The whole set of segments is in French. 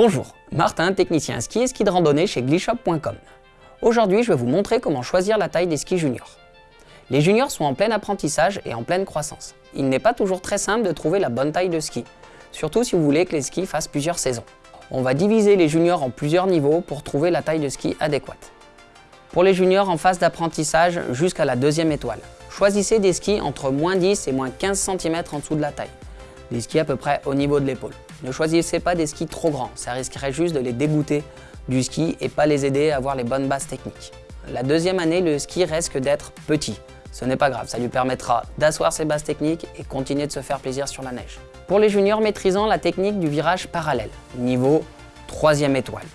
Bonjour, Martin, technicien ski et ski de randonnée chez glishop.com. Aujourd'hui, je vais vous montrer comment choisir la taille des skis juniors. Les juniors sont en plein apprentissage et en pleine croissance. Il n'est pas toujours très simple de trouver la bonne taille de ski, surtout si vous voulez que les skis fassent plusieurs saisons. On va diviser les juniors en plusieurs niveaux pour trouver la taille de ski adéquate. Pour les juniors en phase d'apprentissage jusqu'à la deuxième étoile, choisissez des skis entre moins 10 et moins 15 cm en dessous de la taille. Des skis à peu près au niveau de l'épaule. Ne choisissez pas des skis trop grands, ça risquerait juste de les dégoûter du ski et pas les aider à avoir les bonnes bases techniques. La deuxième année, le ski risque d'être petit. Ce n'est pas grave, ça lui permettra d'asseoir ses bases techniques et continuer de se faire plaisir sur la neige. Pour les juniors maîtrisant la technique du virage parallèle, niveau 3 étoile,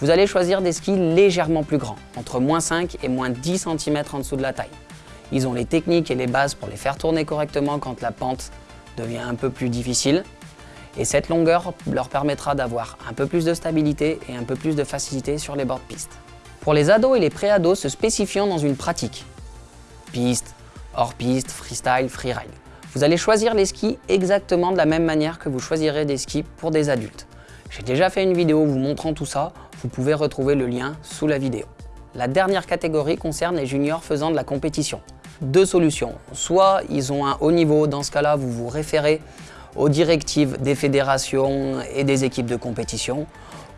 vous allez choisir des skis légèrement plus grands, entre moins 5 et moins 10 cm en dessous de la taille. Ils ont les techniques et les bases pour les faire tourner correctement quand la pente devient un peu plus difficile. Et cette longueur leur permettra d'avoir un peu plus de stabilité et un peu plus de facilité sur les bords de piste. Pour les ados et les pré-ados se spécifiant dans une pratique, piste, hors piste, freestyle, freeride, vous allez choisir les skis exactement de la même manière que vous choisirez des skis pour des adultes. J'ai déjà fait une vidéo vous montrant tout ça, vous pouvez retrouver le lien sous la vidéo. La dernière catégorie concerne les juniors faisant de la compétition. Deux solutions, soit ils ont un haut niveau, dans ce cas-là vous vous référez aux directives des fédérations et des équipes de compétition.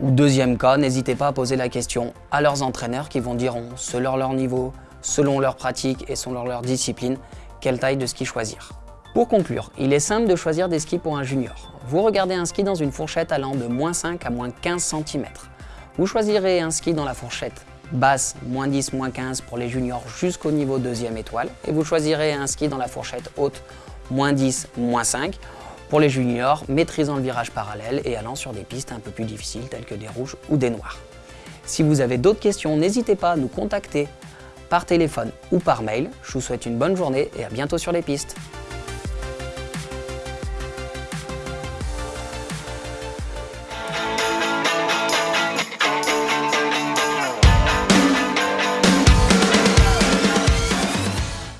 Ou deuxième cas, n'hésitez pas à poser la question à leurs entraîneurs qui vont dire selon leur niveau, selon leur pratique et selon leur discipline, quelle taille de ski choisir. Pour conclure, il est simple de choisir des skis pour un junior. Vous regardez un ski dans une fourchette allant de moins 5 à moins 15 cm. Vous choisirez un ski dans la fourchette basse, moins 10, moins 15 pour les juniors jusqu'au niveau deuxième étoile. Et vous choisirez un ski dans la fourchette haute, moins 10, moins 5 pour les juniors maîtrisant le virage parallèle et allant sur des pistes un peu plus difficiles telles que des rouges ou des noirs. Si vous avez d'autres questions, n'hésitez pas à nous contacter par téléphone ou par mail. Je vous souhaite une bonne journée et à bientôt sur les pistes.